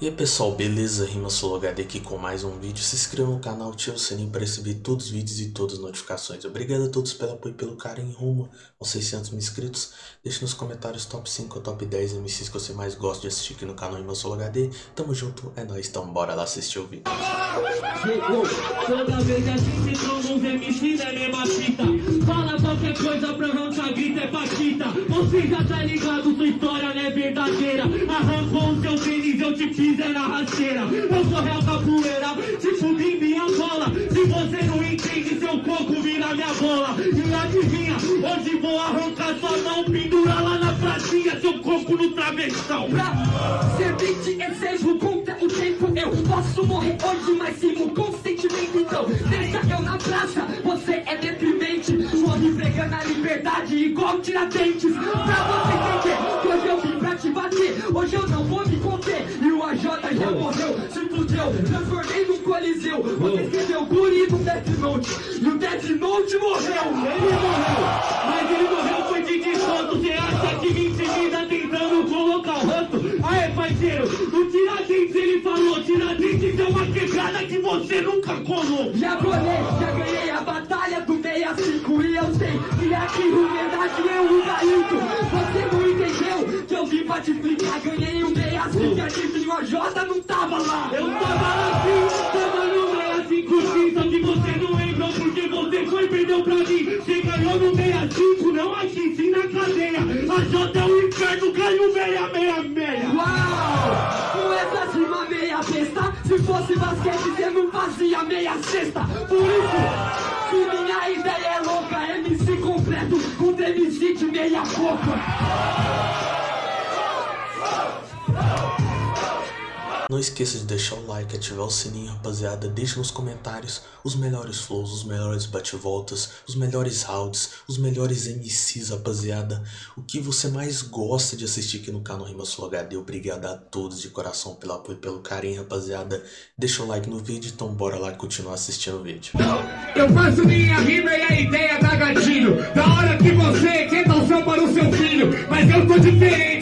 E aí pessoal, beleza? Rima HD aqui com mais um vídeo. Se inscreva no canal, ative o sininho para receber todos os vídeos e todas as notificações. Obrigado a todos pelo apoio e pelo carinho rumo aos 600 mil inscritos. Deixe nos comentários top 5 ou top 10 MCs que você mais gosta de assistir aqui no canal Rima HD. Tamo junto, é nóis, então bora lá assistir o vídeo. Toda vez qualquer coisa pra arrancar grita é paquita. Você já tá ligado, sua história não é verdadeira? Arrancou o seu tênis, eu te fiz na rasteira. Eu sou real capoeira, te fudi minha bola. Se você não entende, seu coco vira minha bola. E adivinha, hoje vou arrancar sua mão Pendura lá na pracinha, seu coco no travessão. Pra ser beat, ensejo contra o tempo Eu posso morrer hoje, mas sigo com sentimento Então deixa eu na praça, você liberdade igual tiradentes Pra você entender que hoje eu vim pra te bater. Hoje eu não vou me conter. E o AJ já morreu, se fudeu Transformei num coliseu. Você escreveu guri no Death Note. E o Death Note morreu. Ele morreu, mas ele morreu foi de desconto. Cê acha que me intimida tentando colocar o rosto Aê parceiro, no Tiradentes ele falou Tiradentes é uma quebrada que você nunca colou. Já bolei, já ganhei a batalha do 65 E eu sei que aqui o verdade eu o gaito Você não entendeu que eu vim pra te explicar? Ganhei o 65 adivinha, o J não tava lá. Eu tava lá sim, tava no 65 sim Só que você não lembrou porque você foi perdeu pra mim Você ganhou no 65, não aqui, sim na cadeia A J é o inferno, caiu 666 Uau! Com essa rima meia besta Se fosse basquete você não fazia meia cesta Por isso, se minha ideia é louca MC completo contra MC de meia boca Não esqueça de deixar o like, ativar o sininho, rapaziada. Deixe nos comentários os melhores flows, os melhores bate-voltas, os melhores rounds, os melhores MCs, rapaziada. O que você mais gosta de assistir aqui no canal Rima Sul HD. Obrigado a todos de coração pelo apoio e pelo carinho, rapaziada. Deixa o like no vídeo, então bora lá continuar assistindo o vídeo. Eu faço minha rima e a ideia dá gatilho Da hora que você dar o céu para o seu filho Mas eu tô diferente,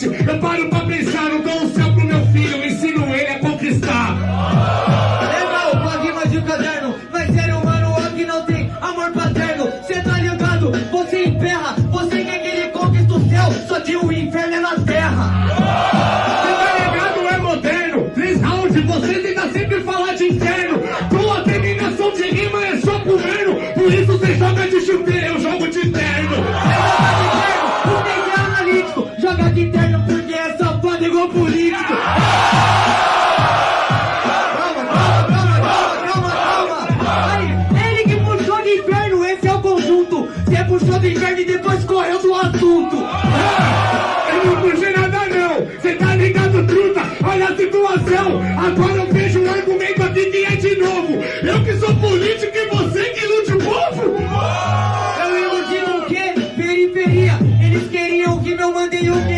Você puxou do inferno e depois correu do assunto. Eu não puxei nada não, cê tá ligado truta, olha a situação. Agora eu vejo um argumento aqui que é de novo. Eu que sou político e você que ilude o povo? Eu com o quê? Periferia. Eles queriam o que meu mandei o que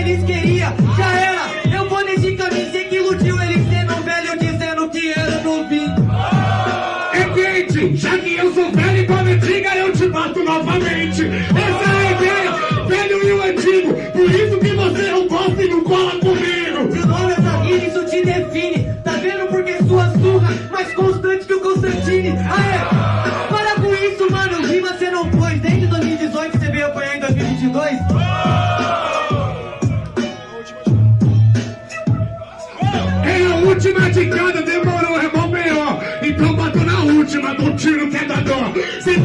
é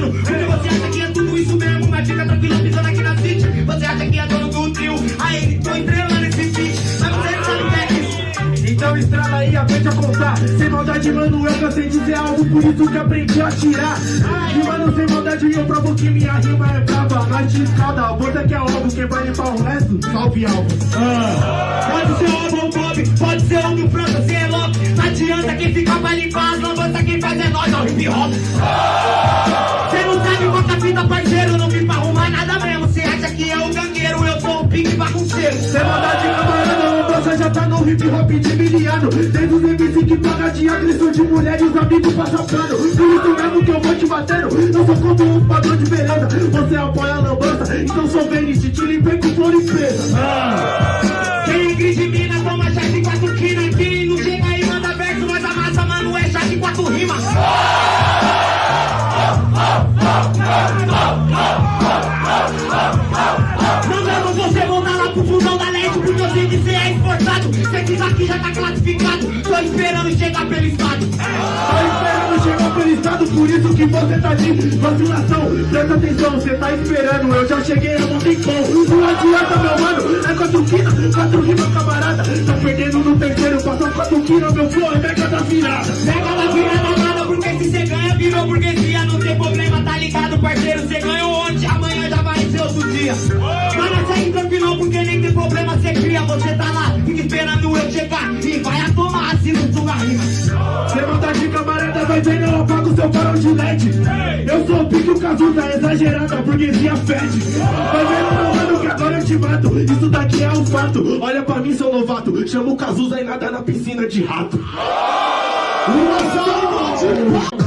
atirando Porque você acha que é tudo isso mesmo Mas fica tranquilo, pisando aqui na city Você acha que é dono do trio Aí, tô estrelando esse beat Mas você sabe que é isso Então estrada e aprende a contar. Sem maldade, mano, eu cansei de dizer algo, por isso que aprendi a tirar. E mano, sem maldade, eu provo que minha rima é brava. Nós te escalda, bota que é algo, quem vai limpar o resto, salve algo. Pode ser o ou Bob, pode ser o do França, se é louco. Não adianta quem fica pra limpar as lambanças, quem faz é nós, é o hip hop. Cê Sem maldade, camarada, lambança já tá no hip hop de miliano. Desde os MC que paga de agressão de mulher e os amigos passam pano. Por isso mesmo que eu vou te batendo. Eu sou contra um padrão de beleza. Você apoia a lambança, então sou Vênice, te limpei aqui já tá classificado, tô esperando chegar pelo estado. Tô esperando chegar pelo estado, por isso que você tá de vacilação. Presta atenção, você tá esperando, eu já cheguei há um tempão. Não adianta, meu mano, é quatro quina, quatro rimas, camarada. Tá perdendo no terceiro, passou quatro quina, meu flow é mega da virada. Pega na virada nada, porque se cê ganha, virou burguesia. Não tem problema, tá ligado, parceiro? Cê ganhou ontem, amanhã já vai ser outro dia. Mano, segue tranquilo, porque nem tem problema, cê cria. Você tá lá, esperando eu chegar. E vai a tomar, assim, no tunga rima. Sem vontade, camarada, vai vendo, eu apago seu farol de LED. Eu sou o pique, o Cazuza, exagerada, a burguesia fede. Vai vendo, meu mano, que agora eu te mato. Isso daqui é um fato. Olha pra mim, seu novato. Chama o Cazuza e nada na piscina de rato. Uma salva!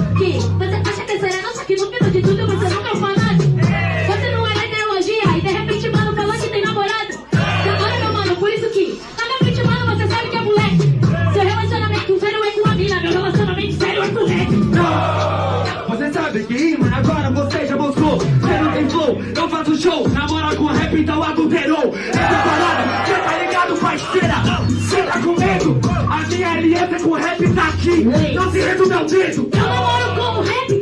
Show. Namora com rap, então adulterou. Essa parada, cê tá ligado, parceira? Cê tá com medo? A minha aliança com rap tá aqui. Não se resume ao dedo. Eu namoro com o rap,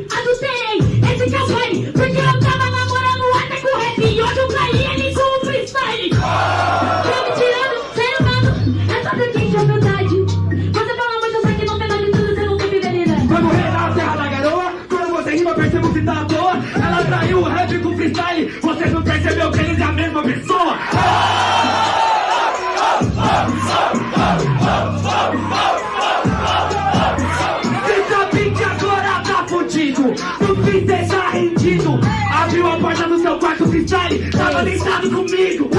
que agora tá fudido. Fim cê tá rendido. Abriu a porta do seu quarto freestyle. Tava deitado comigo.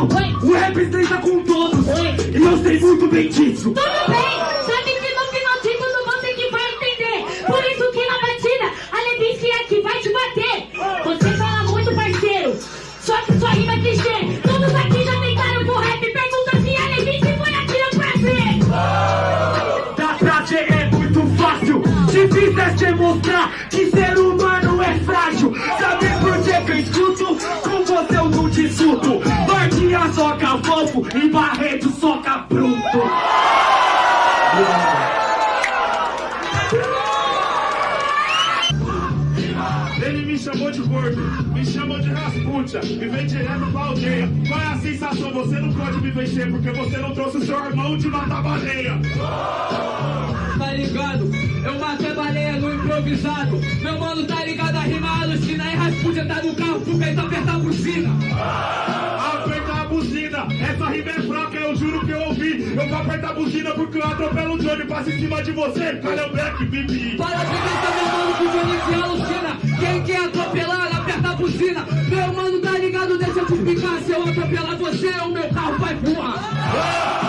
O rap estreita com todos. E eu sei muito bem disso. Tudo bem, sabe que no final de tudo você que vai entender. Por isso que na batida, a Levice é que vai te bater. Você fala muito, parceiro, só que sua rima é clichê. Todos aqui já tentaram com rap, pergunta se a Levice foi aqui no prazer. Dar prazer é muito fácil. Difícil é te mostrar que ser humano é frágil. Sabe por que eu escuto? Com você eu não discuto. Soca fofo e Barreto soca bruto. Ele me chamou de gordo, me chamou de rasputia, me vem direto pra aldeia. Qual é a sensação? Você não pode me vencer porque você não trouxe o seu irmão de matar baleia. tá ligado? Eu matei baleia no improvisado. Meu mano tá ligado, a rima alucina. E Rasputia tá no carro pro peito apertar a buzina. Buzina, essa rima é fraca, eu juro que eu ouvi. Eu vou apertar a buzina porque eu atropelo o Johnny, passo em cima de você. Cadê o Black Bibi? Para de pensar, meu mano, que o Johnny se alucina. Quem quer atropelar, aperta a buzina. Meu mano tá ligado, deixa eu te. Se eu atropelar você, o meu carro vai voar. O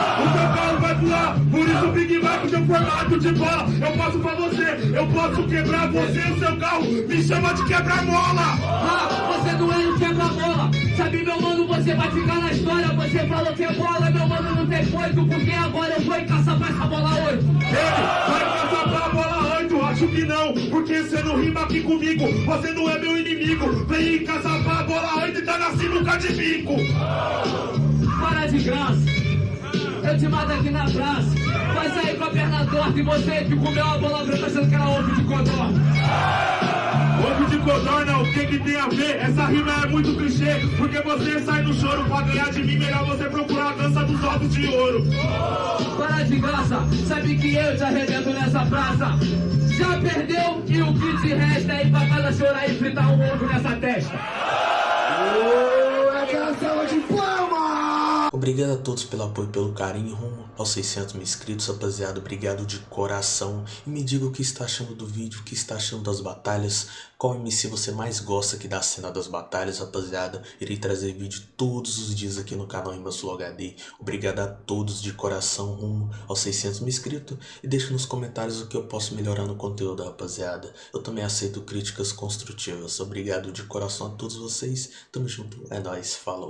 por isso o Big Mac tem formato de bola. Eu posso pra você, eu posso quebrar você e o seu carro. Me chama de quebra-mola. Ah, você não é um quebra-bola. Sabe, meu mano, você vai ficar na história. Você falou que é bola, meu mano, não tem coito. Porque agora eu vou e caçar pra essa bola hoje. Ele vai passar pra bola 8, acho que não, porque você não rima aqui comigo. Você não é meu inimigo. Vem em casa pra bola 8 e tá na sinuca de bico. Para de graça. Eu te mato aqui na praça. Vai sair com a perna torta e você que comeu a bola branca achando que era ovo de codorna. Ovo de codorna, o que que tem a ver? Essa rima é muito clichê, porque você sai do choro pra ganhar de mim. Melhor você procurar a dança dos ovos de ouro. Para de graça, sabe que eu te arrebento nessa praça. Já perdeu e o que te resta é ir pra casa chorar e fritar um ovo nessa testa. Obrigado a todos pelo apoio e pelo carinho rumo aos 600 mil inscritos, rapaziada. Obrigado de coração. E me diga o que está achando do vídeo, o que está achando das batalhas. Qual MC você mais gosta aqui da cena das batalhas, rapaziada. Irei trazer vídeo todos os dias aqui no canal Rimas Flow HD. Obrigado a todos de coração rumo aos 600 mil inscritos. E deixe nos comentários o que eu posso melhorar no conteúdo, rapaziada. Eu também aceito críticas construtivas. Obrigado de coração a todos vocês. Tamo junto. É nóis. Falou.